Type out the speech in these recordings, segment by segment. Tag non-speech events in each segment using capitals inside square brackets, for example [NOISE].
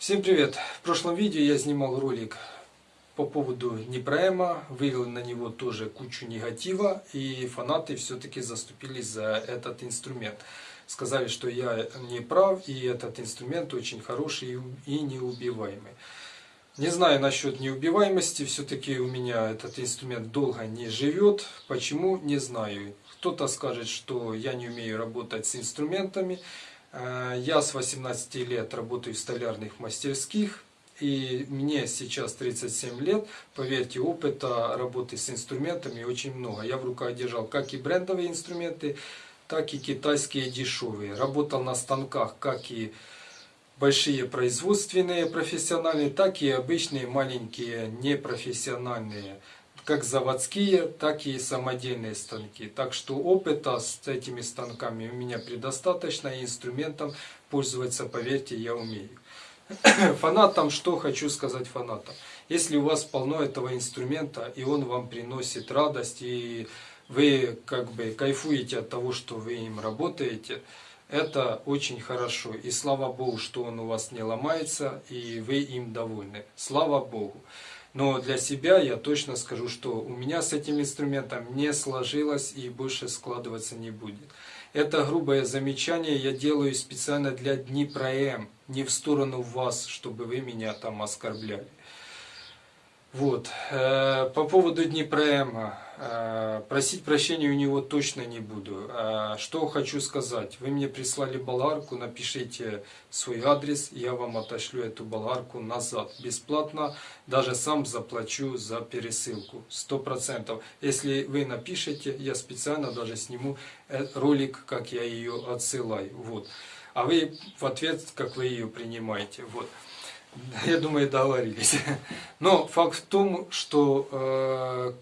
Всем привет! В прошлом видео я снимал ролик по поводу Днепроэма, вывел на него тоже кучу негатива, и фанаты все-таки заступились за этот инструмент. Сказали, что я не прав, и этот инструмент очень хороший и неубиваемый. Не знаю насчет неубиваемости, все-таки у меня этот инструмент долго не живет. Почему, не знаю. Кто-то скажет, что я не умею работать с инструментами. Э, я с 18 лет работаю в столярных мастерских. И мне сейчас 37 лет, поверьте, опыта работы с инструментами очень много. Я в руках держал как и брендовые инструменты, так и китайские дешевые. Работал на станках, как и большие производственные профессиональные, так и обычные маленькие непрофессиональные, как заводские, так и самодельные станки. Так что опыта с этими станками у меня предостаточно, и инструментом пользоваться, поверьте, я умею. [CLEARS THROAT] Фанатам, что хочу сказать фанатам. Если у вас полно этого инструмента, и он вам приносит радость, и вы как бы кайфуете от того, что вы им работаете, это очень хорошо. И слава Богу, что он у вас не ломается, и вы им довольны. Слава Богу. Но для себя я точно скажу, что у меня с этим инструментом не сложилось и больше складываться не будет. Это грубое замечание я делаю специально для Днепром, не в сторону вас, чтобы вы меня там оскорбляли. Вот. Э, по поводу Днепроэма. Э, просить прощения у него точно не буду. Э, что хочу сказать. Вы мне прислали болгарку, напишите свой адрес, я вам отошлю эту болгарку назад. Бесплатно, даже сам заплачу за пересылку. Сто процентов. Если вы напишите, я специально даже сниму ролик, как я ее отсылаю. Вот. А вы в ответ, как вы ее принимаете. Вот. [LAUGHS] Я думаю, договорились. [LAUGHS] Но факт в том, что э,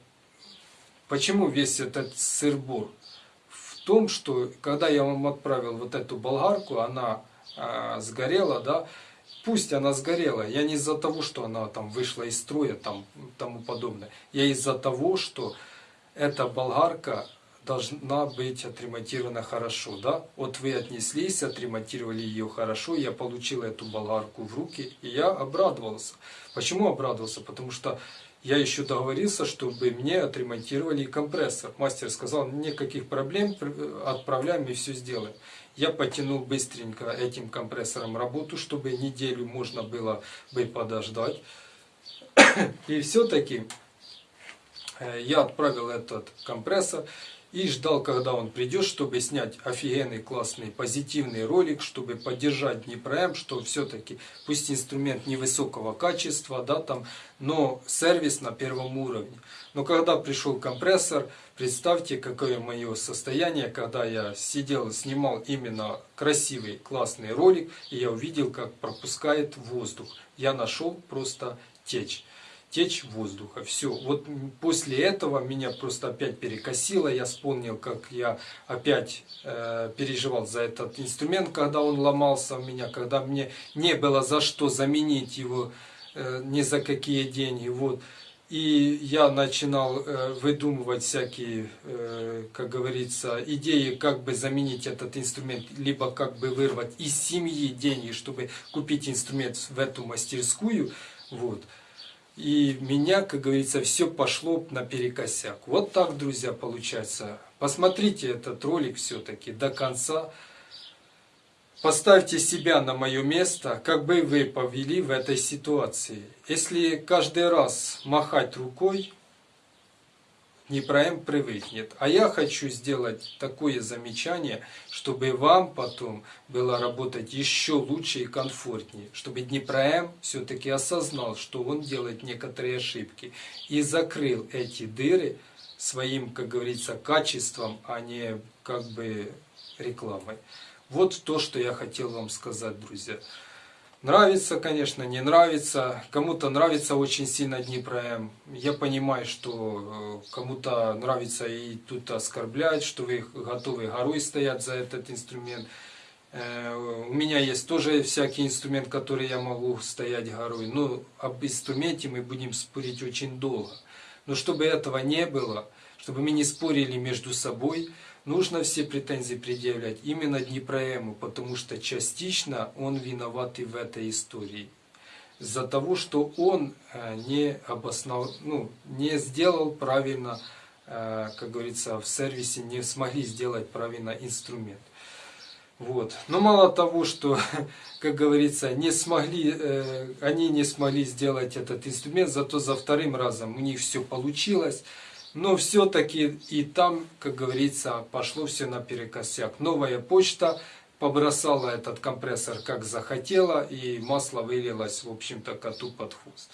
почему весь этот сырбор? В том, что когда я вам отправил вот эту болгарку, она э, сгорела, да, пусть она сгорела, я не из-за того, что она там вышла из строя, там тому подобное, я из-за того, что эта болгарка должна быть отремонтирована хорошо. Да? Вот вы отнеслись, отремонтировали ее хорошо, я получил эту болгарку в руки, и я обрадовался. Почему обрадовался? Потому что я еще договорился, чтобы мне отремонтировали компрессор. Мастер сказал, никаких проблем, отправляем и все сделаем. Я потянул быстренько этим компрессором работу, чтобы неделю можно было бы подождать. [COUGHS] И все-таки э, я отправил этот компрессор и ждал, когда он придет, чтобы снять офигенный, классный, позитивный ролик, чтобы поддержать Днепром, что все-таки, пусть инструмент невысокого качества, да, там, но сервис на первом уровне. Но когда пришел компрессор, представьте, какое мое состояние, когда я сидел, снимал именно красивый, классный ролик, и я увидел, как пропускает воздух. Я нашел просто течь течь воздуха. Все. Вот после этого меня просто опять перекосило. Я вспомнил, как я опять э, переживал за этот инструмент, когда он ломался у меня, когда мне не было за что заменить его э, ни за какие деньги. Вот. И я начинал э, выдумывать всякие, э, как говорится, идеи, как бы заменить этот инструмент, либо как бы вырвать из семьи деньги, чтобы купить инструмент в эту мастерскую. Вот. И меня, как говорится, все пошло наперекосяк. Вот так, друзья, получается. Посмотрите этот ролик все-таки до конца. Поставьте себя на мое место, как бы вы повели в этой ситуации. Если каждый раз махать рукой, Днепром привыкнет. А я хочу сделать такое замечание, чтобы вам потом было работать еще лучше и комфортнее. Чтобы Днепром все-таки осознал, что он делает некоторые ошибки. И закрыл эти дыры своим, как говорится, качеством, а не как бы рекламой. Вот то, что я хотел вам сказать, друзья. Нравится, конечно, не нравится. Кому-то нравится очень сильно Днепром. Я понимаю, что э, кому-то нравится и тут оскорблять, что вы готовы горой стоять за этот инструмент. Э, у меня есть тоже всякий инструмент, который я могу стоять горой. Но об инструменте мы будем спорить очень долго. Но чтобы этого не было, чтобы мы не спорили между собой, нужно все претензии предъявлять именно Днепроэму, потому что частично он виноват и в этой истории. из-за того, что он э, не обоснов... ну, не сделал правильно, э, как говорится, в сервисе не смогли сделать правильно инструмент. Вот. Но мало того, что, [LAUGHS] как говорится, не смогли, э, они не смогли сделать этот инструмент, зато за вторым разом у них все получилось. Но все-таки и там, как говорится, пошло все наперекосяк. Новая почта побросала этот компрессор как захотела, и масло вылилось, в общем-то, коту под хвост.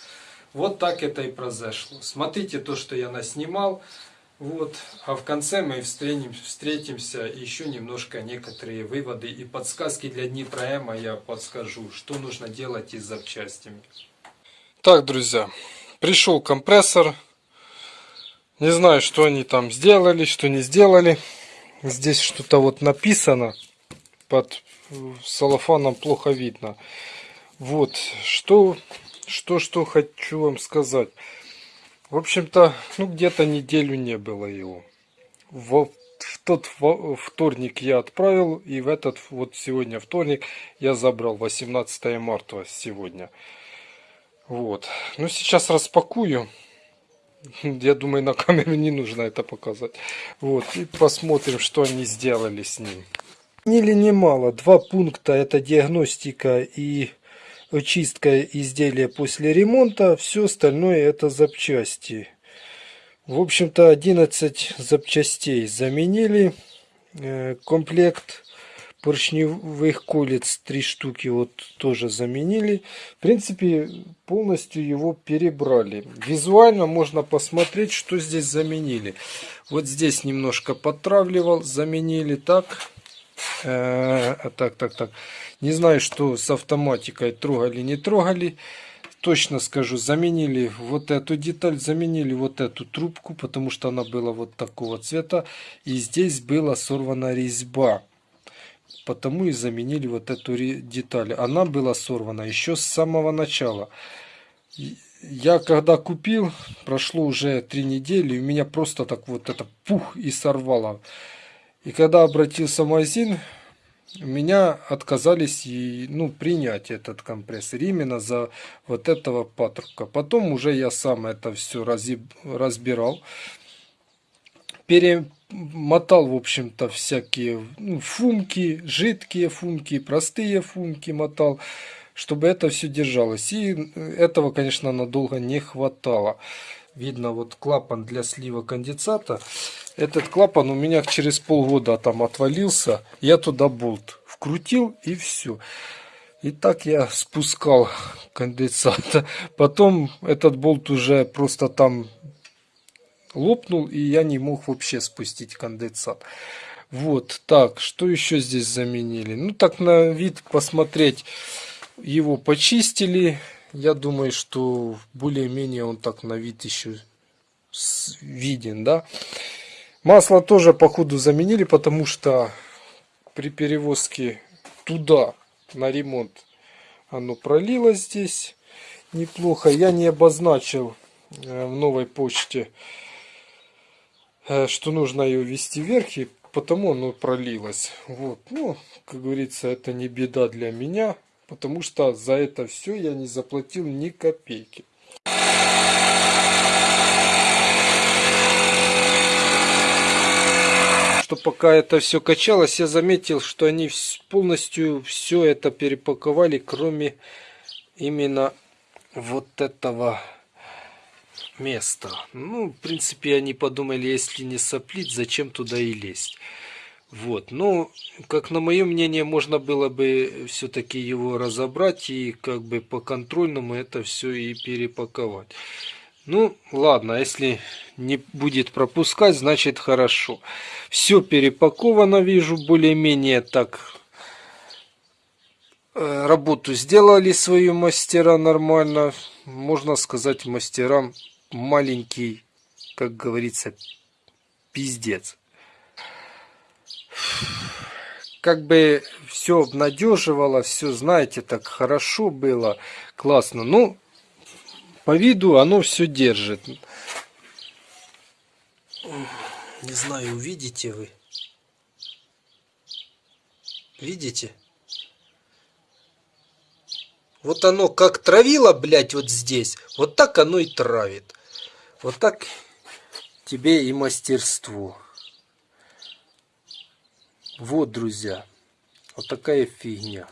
Вот так это и произошло. Смотрите то, что я наснимал. Вот. А в конце мы встретим, встретимся еще немножко некоторые выводы и подсказки для Днепроэма я подскажу, что нужно делать и с запчастями. Так, друзья, пришел компрессор. Не знаю, что они там сделали, что не сделали. Здесь что-то вот написано. Под салофаном плохо видно. Вот, что, что, что хочу вам сказать. В общем-то, ну где-то неделю не было его. В, в тот вторник я отправил, и в этот вот сегодня вторник я забрал. 18 марта сегодня. Вот. Ну сейчас распакую. Я думаю, на камеру не нужно это показать. Вот. И посмотрим, что они сделали с ним. Или немало. Два пункта. Это диагностика и очистка изделия после ремонта. Все остальное это запчасти. В общем-то 11 запчастей заменили. Э, комплект поршневых колец 3 штуки вот тоже заменили. В принципе полностью его перебрали. Визуально можно посмотреть что здесь заменили. Вот здесь немножко подтравливал, заменили так. Э, так, так, так. Не знаю, что с автоматикой трогали, не трогали. Точно скажу, заменили вот эту деталь, заменили вот эту трубку, потому что она была вот такого цвета. И здесь была сорвана резьба. Потому и заменили вот эту деталь. Она была сорвана еще с самого начала. Я когда купил, прошло уже три недели, у меня просто так вот это пух и сорвало. И когда обратился в магазин, меня отказались и, ну, принять этот компрессор именно за вот этого патрубка. Потом уже я сам это все разбирал. Перемотал, в общем-то, всякие ну, фумки, жидкие фумки, простые фумки мотал, чтобы это все держалось. И этого, конечно, надолго не хватало. Видно вот клапан для слива конденсата. Этот клапан у меня через полгода там отвалился. Я туда болт вкрутил и все. И так я спускал конденсат. [LAUGHS] Потом этот болт уже просто там лопнул, и я не мог вообще спустить конденсат. Вот, так, что еще здесь заменили? Ну, так на вид посмотреть, его почистили. Я думаю, что более-менее он так на вид еще виден, да. Масло тоже по ходу заменили, потому что при перевозке туда на ремонт оно пролилось здесь неплохо. Я не обозначил э, в новой почте, что нужно ее вести вверх, и потому оно пролилось. Вот, ну, как говорится, это не беда для меня, потому что за это все я не заплатил ни копейки. что пока это все качалось, я заметил, что они полностью все это перепаковали, кроме именно вот этого места. Ну, в принципе, они подумали, если не соплить, зачем туда и лезть. Вот, ну, как на мое мнение, можно было бы все-таки его разобрать и как бы по контрольному это все и перепаковать. Ну, ладно, если не будет пропускать, значит хорошо. Все перепаковано, вижу, более-менее так. Э, работу сделали свою мастера нормально. Можно сказать, мастерам маленький, как говорится, пиздец. Как бы все обнадеживало, все, знаете, так хорошо было, классно. Ну, по виду оно все держит. Не знаю, увидите вы. Видите? Вот оно как травило, блядь, вот здесь, вот так оно и травит. Вот так тебе и мастерство. Вот, друзья, вот такая фигня.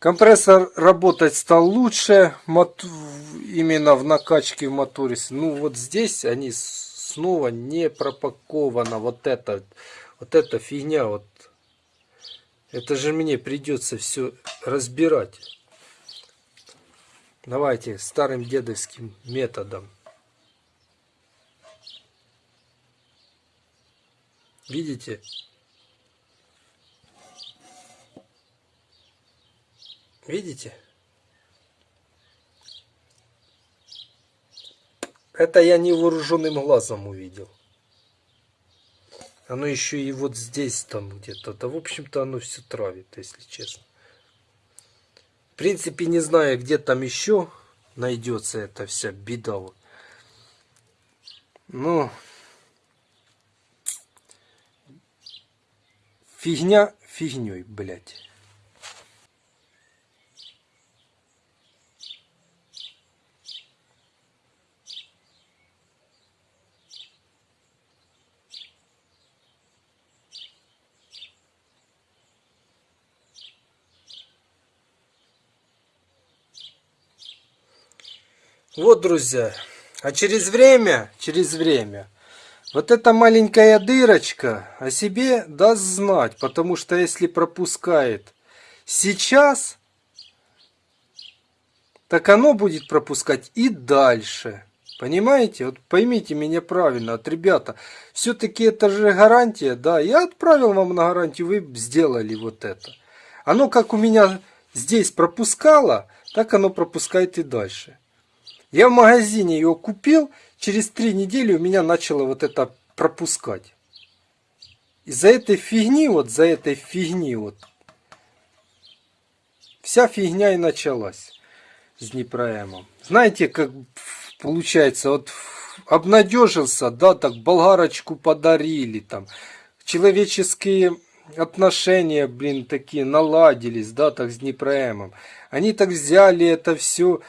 Компрессор работать стал лучше, именно в накачке в моторе. Ну вот здесь они снова не пропаковано. Вот это, вот эта фигня, вот. Это же мне придется все разбирать. Давайте старым дедовским методом. Видите? Видите? Это я невооруженным глазом увидел. Оно еще и вот здесь там где-то. Да, в общем-то, оно все травит, если честно. В принципе, не знаю, где там еще найдется эта вся беда. Ну, фигня фигней, блядь. Вот, друзья. А через время, через время, вот эта маленькая дырочка о себе даст знать. Потому что если пропускает сейчас, так оно будет пропускать и дальше. Понимаете? Вот поймите меня правильно, вот, ребята, все-таки это же гарантия, да, я отправил вам на гарантию, вы сделали вот это. Оно как у меня здесь пропускало, так оно пропускает и дальше. Я в магазине его купил, через три недели у меня начало вот это пропускать. Из-за этой фигни, вот за этой фигни, вот, вся фигня и началась с Днепроэмом. Знаете, как получается, вот обнадежился, да, так болгарочку подарили, там, человеческие отношения, блин, такие наладились, да, так с Днепроэмом. Они так взяли это все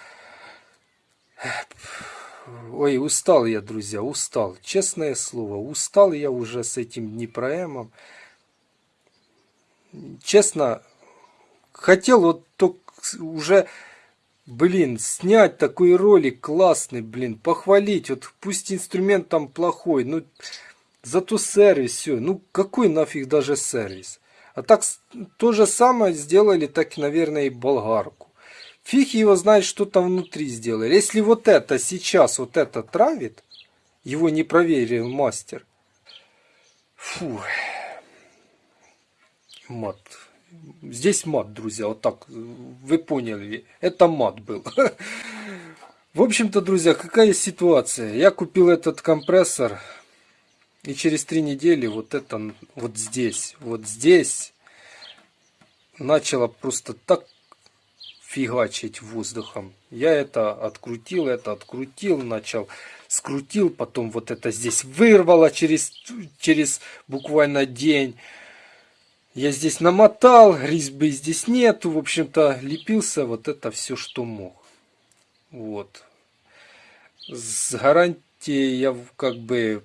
Ой, устал я, друзья, устал. Честное слово, устал я уже с этим Днепроэмом. Честно, хотел вот только уже, блин, снять такой ролик классный, блин, похвалить. Вот пусть инструмент там плохой, ну, зато сервис, все. Ну, какой нафиг даже сервис? А так, то же самое сделали, так, наверное, и болгарку. Фиг его знает, что там внутри сделали. Если вот это сейчас, вот это травит, его не проверил мастер. Фу. Мат. Здесь мат, друзья, вот так, вы поняли, это мат был. [LAUGHS] В общем-то, друзья, какая ситуация? Я купил этот компрессор, и через три недели вот это, вот здесь, вот здесь, начало просто так фигачить воздухом. Я это открутил, это открутил, начал скрутил, потом вот это здесь вырвало через, через буквально день. Я здесь намотал, резьбы здесь нету, в общем-то лепился вот это все, что мог. Вот. С гарантией я как бы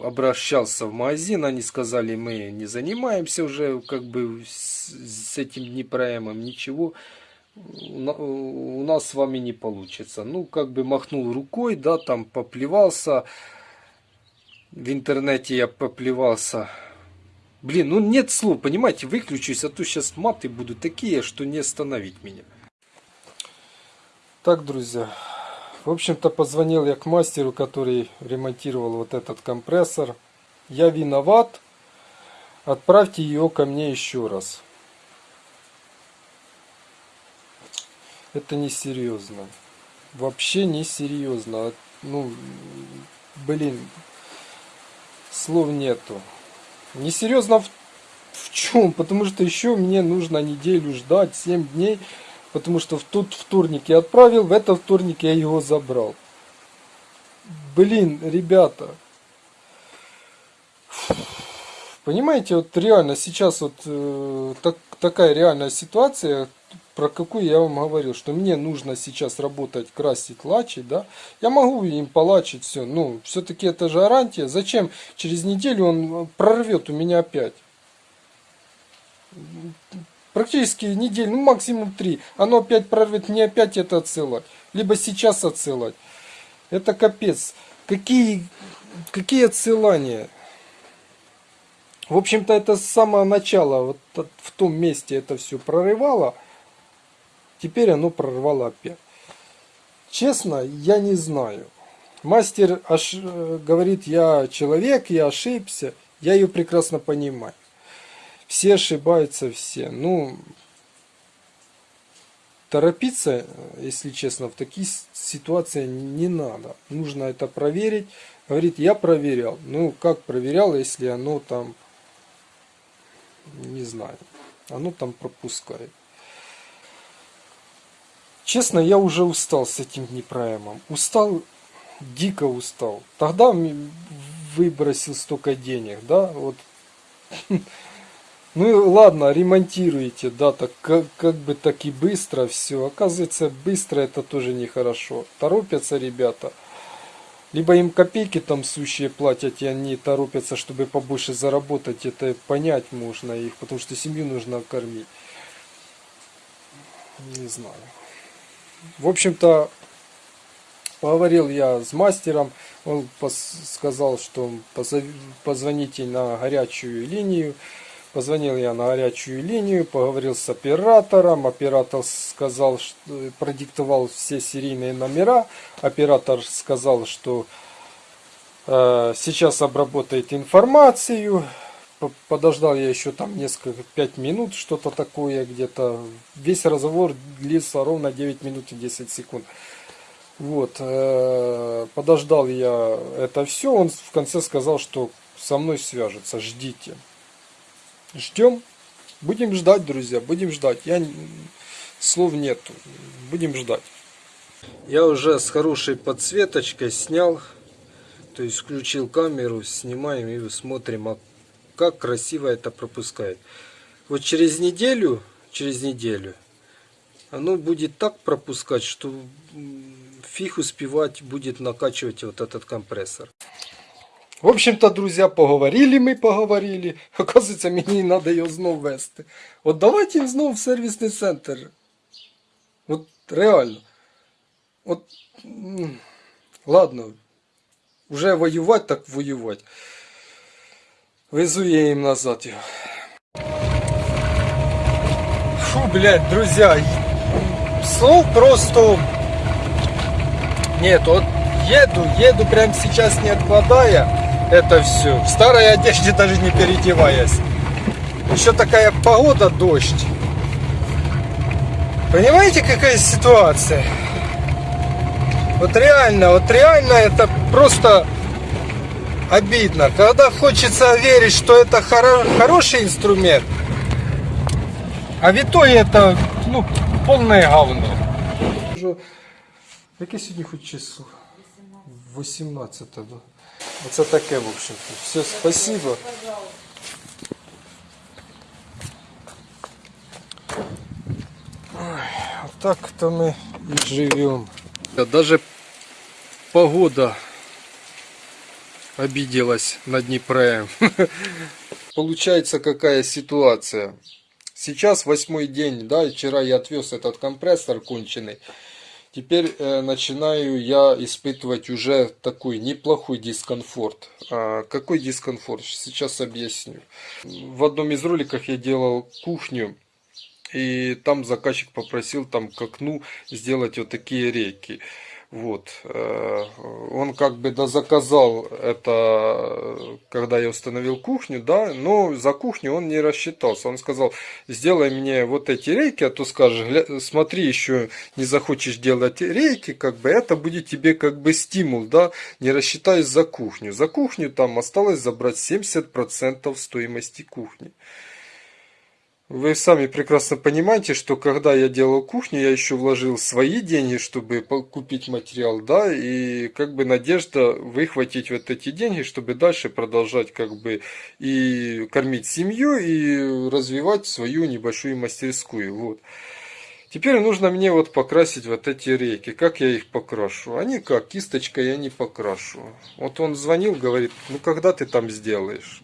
обращался в магазин, они сказали, мы не занимаемся уже как бы с, этим Днепроэмом, ничего у нас с вами не получится. Ну, как бы махнул рукой, да, там поплевался. В интернете я поплевался. Блин, ну нет слов, понимаете, выключусь, а то сейчас маты будут такие, что не остановить меня. Так, друзья, в общем-то позвонил я к мастеру, который ремонтировал вот этот компрессор. Я виноват, отправьте ее ко мне еще раз. Это несерьезно. Вообще несерьезно. Ну, блин, слов нету. Несерьезно в, в чем? Потому что еще мне нужно неделю ждать, 7 дней. Потому что в тот вторник я отправил, в этот вторник я его забрал. Блин, ребята. Понимаете, вот реально сейчас вот э, так, такая реальная ситуация про какую я вам говорил, что мне нужно сейчас работать, красить, лачить, да, я могу им полачить все, ну, все-таки это же гарантия, зачем через неделю он прорвет у меня опять? Практически неделю, ну максимум три, оно опять прорвет, мне опять это отсылать, либо сейчас отсылать. Это капец. Какие, какие отсылания? В общем-то, это с самого начала, вот от- в том месте это все прорывало. Теперь оно прорвало опять. Честно, я не знаю. Мастер ош- э, говорит, я человек, я ошибся. Я ее прекрасно понимаю. Все ошибаются, все. Ну, торопиться, если честно, в такие ситуации не надо. Нужно это проверить. Говорит, я проверял. Ну, как проверял, если оно там, не знаю, оно там пропускает. Честно, я уже устал с этим Днепроэмом. Устал, дико устал. Тогда выбросил столько денег, да, вот. [LAUGHS] Ну и ладно, ремонтируете, да, так как, как бы так и быстро все. Оказывается, быстро это тоже нехорошо. Торопятся ребята. Либо им копейки там сущие платят, и они торопятся, чтобы побольше заработать. Это понять можно их, потому что семью нужно кормить. Не знаю. В общем-то, поговорил я с мастером. Он сказал, что позвоните на горячую линию. Позвонил я на горячую линию, поговорил с оператором. Оператор сказал, что продиктовал все серийные номера. Оператор сказал, что э, сейчас обработает информацию. Подождал я еще там несколько, пять минут, что-то такое где-то. Весь разговор длился ровно 9 минут и 10 секунд. Вот, э, подождал я это все, он в конце сказал, что со мной свяжется, ждите. Ждем, будем ждать, друзья, будем ждать. Я слов нету, будем ждать. Я уже с хорошей подсветочкой снял, то есть включил камеру, снимаем и смотрим, как красиво это пропускает. Вот через неделю, через неделю, оно будет так пропускать, что м, фиг успевать будет накачивать вот этот компрессор. В общем-то, друзья, поговорили ми, поговорили. [LAUGHS] Оказується, мені треба його знов вести. От давайте знов в сервісний центр. От реально. От, м, ладно, вже воювати, так воювати. Везу я їм назад його. Фу, блядь, друзья, слов просто нет, вот еду, еду прямо сейчас не откладая это все. В старой одежде даже не переодеваясь. Еще такая погода, дождь. Понимаете, какая ситуация? Вот реально, вот реально это просто обидно. Когда хочется верить, что это хоро- хороший инструмент, а в итоге это, ну, полное говно. Яке сьогодні хоч число? 18, да. Оце таке, в общем-то. Все, спасибо. Ой, вот так-то мы и живем. Даже погода обиделась на Днепре. [LAUGHS] Получается какая ситуация. Сейчас восьмой день, да, вчера я отвез этот компрессор конченый. Теперь э, начинаю я испытывать уже такой неплохой дискомфорт. А, какой дискомфорт? Сейчас объясню. В одном из роликов я делал кухню, и там заказчик попросил там к окну сделать вот такие рейки. Вот. э, Он как бы дозаказал это, когда я установил кухню, да, но за кухню он не рассчитался. Он сказал, сделай мне вот эти рейки, а то скажешь, «Гля- смотри, еще не захочешь делать рейки, как бы это будет тебе как бы стимул, да, не рассчитаясь за кухню. За кухню там осталось забрать 70% стоимости кухни. Вы сами прекрасно понимаете, что когда я делал кухню, я еще вложил свои деньги, чтобы купить материал, да, и как бы надежда выхватить вот эти деньги, чтобы дальше продолжать как бы и кормить семью, и развивать свою небольшую мастерскую, вот. Теперь нужно мне вот покрасить вот эти рейки. Как я их покрашу? Они как, кисточкой я не покрашу. Вот он звонил, говорит, ну когда ты там сделаешь?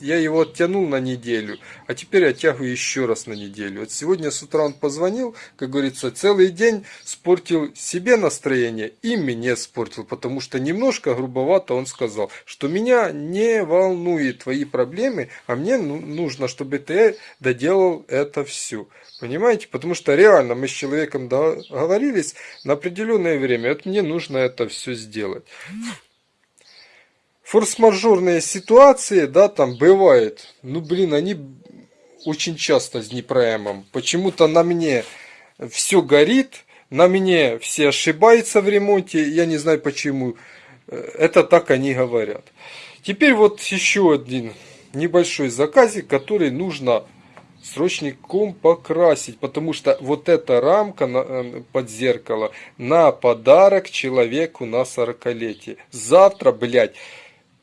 Я его оттянул на неделю, а теперь оттягиваю еще раз на неделю. Вот сегодня с утра он позвонил, как говорится, целый день спортил себе настроение и мне спортил, потому что немножко грубовато он сказал, что меня не волнует твои проблемы, а мне ну- нужно, чтобы ты доделал это все. Понимаете? Потому что реально мы с человеком договорились на определенное время. Вот мне нужно это все сделать. Форс-мажорные ситуации, да, там бывает. Ну, блин, они очень часто с Днепроэмом. Почему-то на мне все горит, на мне все ошибаются в ремонте. Я не знаю почему. Это так они говорят. Теперь вот еще один небольшой заказик, который нужно срочником покрасить, потому что вот эта рамка э, под зеркало на подарок человеку на 40-летие. Завтра, блядь,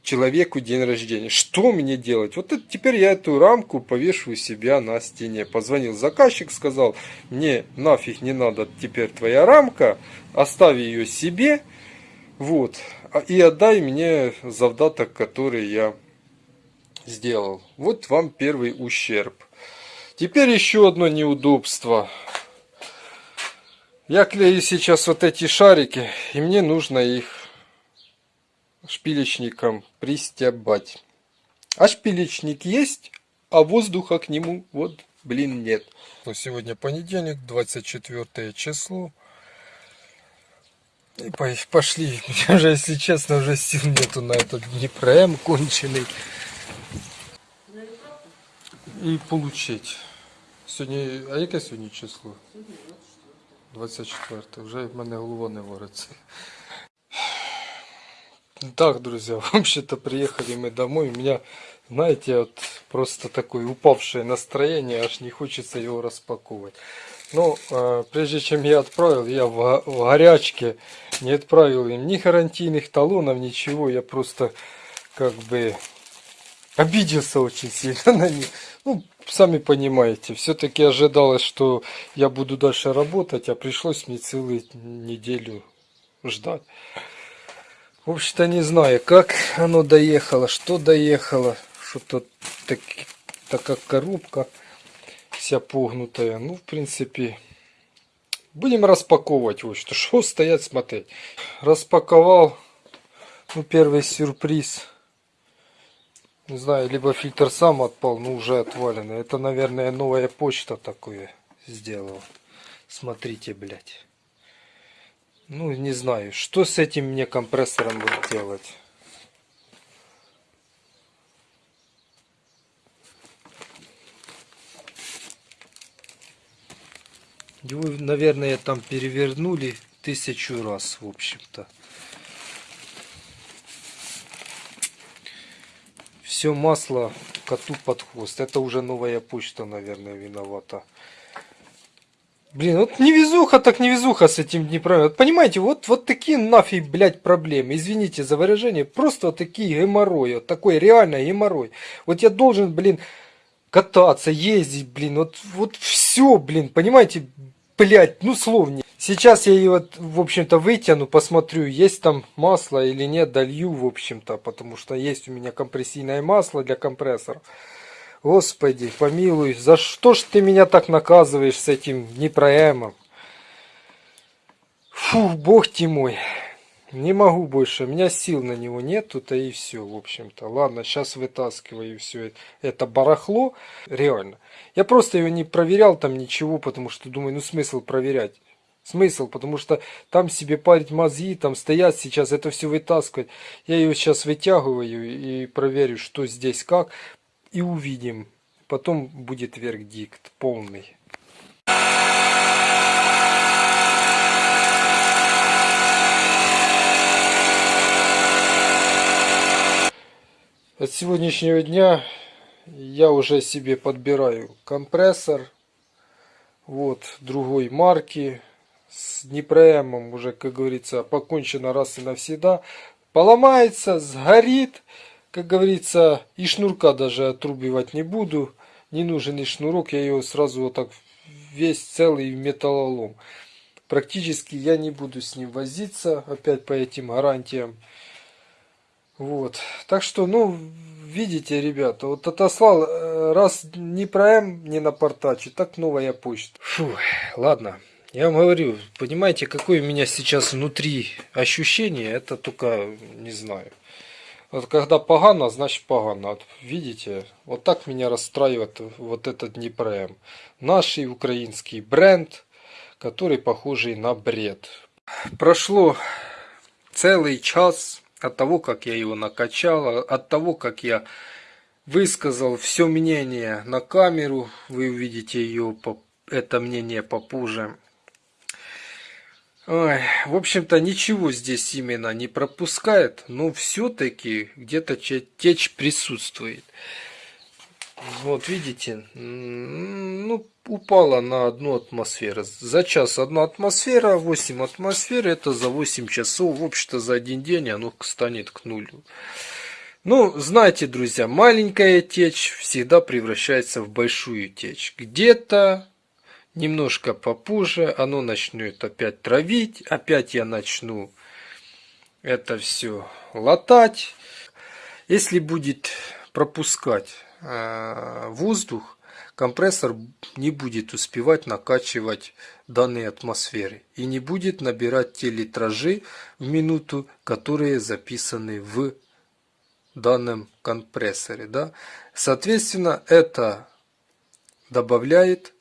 человеку день рождения. Что мне делать? Вот это, теперь я эту рамку повешу у себя на стене. Позвонил заказчик, сказал, мне нафиг не надо теперь твоя рамка, оставь ее себе, вот, а- и отдай мне завдаток, который я сделал. Вот вам первый ущерб. Теперь еще одно неудобство. Я клею сейчас вот эти шарики, и мне нужно их шпилечником пристябать. А шпилечник есть, а воздуха к нему вот, блин, нет. Ну, сегодня понедельник, 24 число. И по- пошли. Мне [LAUGHS] уже, если честно, уже сил нету на этот Днепром конченый. І получить. Сьогодні, а яке сьогодні число? 24. Вже в мене голова не вариться. Так, друзья, [LAUGHS] вообще-то приехали мы домой. У меня, знаете, вот просто такое упавшее настроение, аж не хочется его распаковывать. Но э, прежде чем я отправил, я в, в горячке не отправил им ни гарантийных талонов, ничего. Я просто как бы обиделся очень сильно [LAUGHS] на них. Ну, сами понимаете, все-таки ожидалось, что я буду дальше работать, а пришлось мне целую неделю ждать. В общем-то, не знаю, как оно доехало, что доехало, что-то так, такая коробка вся погнутая. Ну, в принципе, будем распаковывать вот что. Что стоять смотреть. Распаковал, ну, первый сюрприз. Не знаю, либо фильтр сам отпал, но уже отваленный. Это, наверное, новая почта такое сделала. Смотрите, блядь. Ну, не знаю, что с этим мне компрессором будет делать. Его, наверное, там перевернули тысячу раз, в общем-то. Все масло коту под хвост. Это уже новая почта, наверное, виновата. Блин, вот невезуха так невезуха с этим Днепром. Вот понимаете, вот, вот такие нафиг, блядь, проблемы. Извините за выражение. Просто вот такие геморрои. Вот такой реально геморрой. Вот я должен, блин, кататься, ездить, блин. Вот, вот все, блин, понимаете, блядь, ну словнее. Сейчас я ее, вот, в общем-то, вытяну, посмотрю, есть там масло или нет, долью, в общем-то, потому что есть у меня компрессийное масло для компрессора. Господи, помилуй, за что ж ты меня так наказываешь с этим непроемом? Фу, бог ты мой. Не могу больше, у меня сил на него нету-то и все, в общем-то. Ладно, сейчас вытаскиваю все это барахло, реально. Я просто его не проверял там ничего, потому что думаю, ну смысл проверять. Смысл, потому что там себе парить мозги, там стоят сейчас, это все вытаскивать. Я ее сейчас вытягиваю и проверю, что здесь как, и увидим. Потом будет вердикт полный. От сегодняшнего дня я уже себе подбираю компрессор. Вот, другой марки. С Днепроэмом уже, как говорится, покончено раз и навсегда. Поломается, сгорит. Как говорится, и шнурка даже отрубивать не буду. Не нужен и шнурок, я ее сразу вот так весь целый металлолом. Практически я не буду с ним возиться, опять по этим гарантиям. Вот. Так что, ну, видите, ребята, вот отослал, э, раз не про М не напортачу, так новая почта. Фу, ладно. Я вам говорю, понимаете, какое у меня сейчас внутри ощущение, это только, не знаю. Вот когда погано, значит погано. Вот видите, вот так меня расстраивает вот этот Днепром. Наш украинский бренд, который похожий на бред. Прошло целый час от того, как я его накачал, от того, как я высказал все мнение на камеру. Вы увидите ее, это мнение попозже. Ой, в общем-то, ничего здесь именно не пропускает, но все-таки где-то течь присутствует. Вот видите, ну, упала на одну атмосферу. За час одна атмосфера, 8 атмосфер, это за 8 часов. В общем-то, за один день оно станет к нулю. Ну, знаете, друзья, маленькая течь всегда превращается в большую течь. Где-то немножко попозже оно начнет опять травить, опять я начну это все латать. Если будет пропускать э, воздух, компрессор не будет успевать накачивать данные атмосферы и не будет набирать те литражи в минуту, которые записаны в данном компрессоре. Да? Соответственно, это добавляет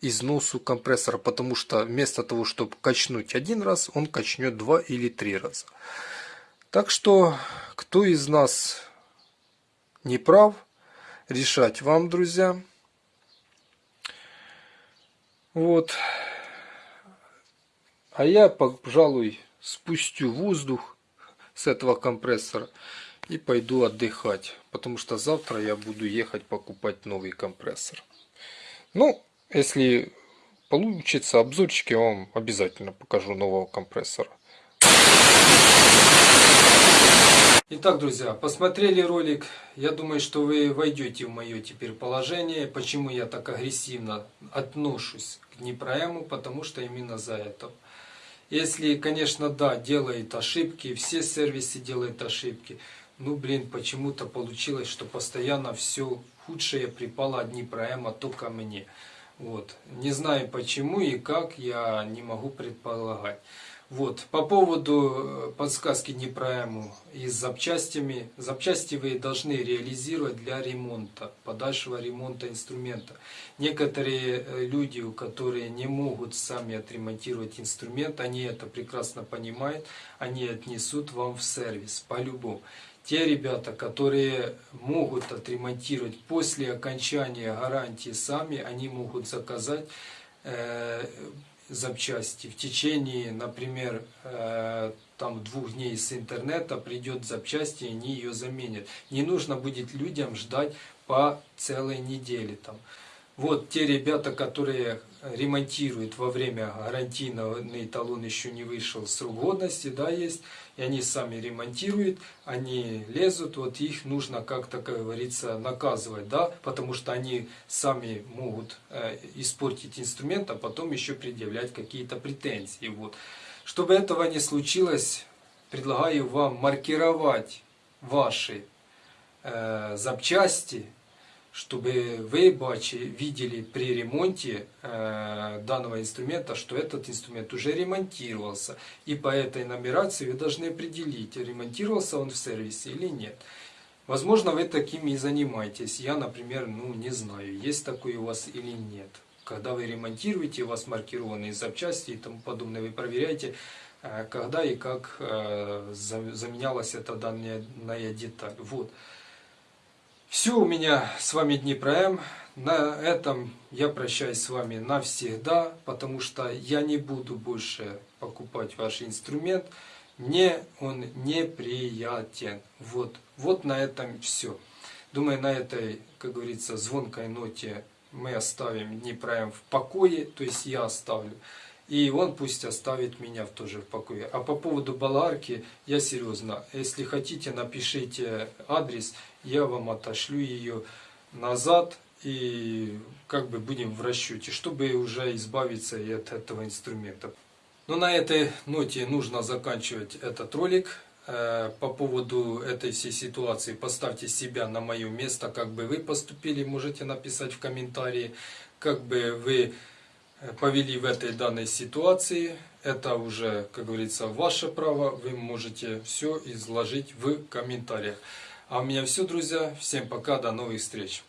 износу компрессора, потому что вместо того, чтобы качнуть один раз, он качнет два или три раза. Так что, кто из нас не прав, решать вам, друзья. Вот. А я, пожалуй, спустю воздух с этого компрессора и пойду отдыхать, потому что завтра я буду ехать покупать новый компрессор. Ну, если получится обзорчик, я вам обязательно покажу нового компрессора. Итак, друзья, посмотрели ролик. Я думаю, что вы войдете в мое теперь положение. Почему я так агрессивно отношусь к Днепроэму? Потому что именно за это. Если, конечно, да, делает ошибки, все сервисы делают ошибки. Ну, блин, почему-то получилось, что постоянно все худшее припало от Днепроэма только мне. Вот. Не знаю почему и как, я не могу предполагать. Вот. По поводу э, подсказки Днепроэму и с запчастями. Запчасти вы должны реализировать для ремонта, подальшего ремонта инструмента. Некоторые э, люди, которые не могут сами отремонтировать инструмент, они это прекрасно понимают, они отнесут вам в сервис по-любому те ребята, которые могут отремонтировать после окончания гарантии сами, они могут заказать э, запчасти. В течение, например, э, там двух дней с интернета придет запчасти, и они ее заменят. Не нужно будет людям ждать по целой неделе. Там. Вот те ребята, которые ремонтируют во время гарантийный талон еще не вышел срок годности, да, есть, и они сами ремонтируют, они лезут, вот их нужно как говорится, наказывать, да, потому что они сами могут э, испортить инструмент, а потом еще предъявлять какие-то претензии, вот. Чтобы этого не случилось, предлагаю вам маркировать ваши э, запчасти, чтобы вы видели при ремонте э, данного инструмента, что этот инструмент уже ремонтировался. И по этой нумерации вы должны определить, ремонтировался он в сервисе или нет. Возможно, вы такими и занимаетесь. Я, например, ну не знаю, есть такой у вас или нет. Когда вы ремонтируете, у вас маркированные запчасти и тому подобное, вы проверяете, э, когда и как э, заменялась эта данная деталь. Вот. Все у меня с вами Днепром. На этом я прощаюсь с вами навсегда, потому что я не буду больше покупать ваш инструмент. Мне он неприятен. Вот, вот на этом все. Думаю, на этой, как говорится, звонкой ноте мы оставим Днепром в покое, то есть я оставлю. И он пусть оставит меня тоже в покое. А по поводу баларки, я серьезно, если хотите, напишите адрес, я вам отошлю ее назад и как бы будем в расчете, чтобы уже избавиться и от этого инструмента. Но на этой ноте нужно заканчивать этот ролик. Э, По поводу этой всей ситуации поставьте себя на мое место, как бы вы поступили, можете написать в комментарии, как бы вы э, повели в этой данной ситуации. Это уже, как говорится, ваше право, вы можете все изложить в комментариях. А у меня все, друзья. Всем пока, до новых встреч.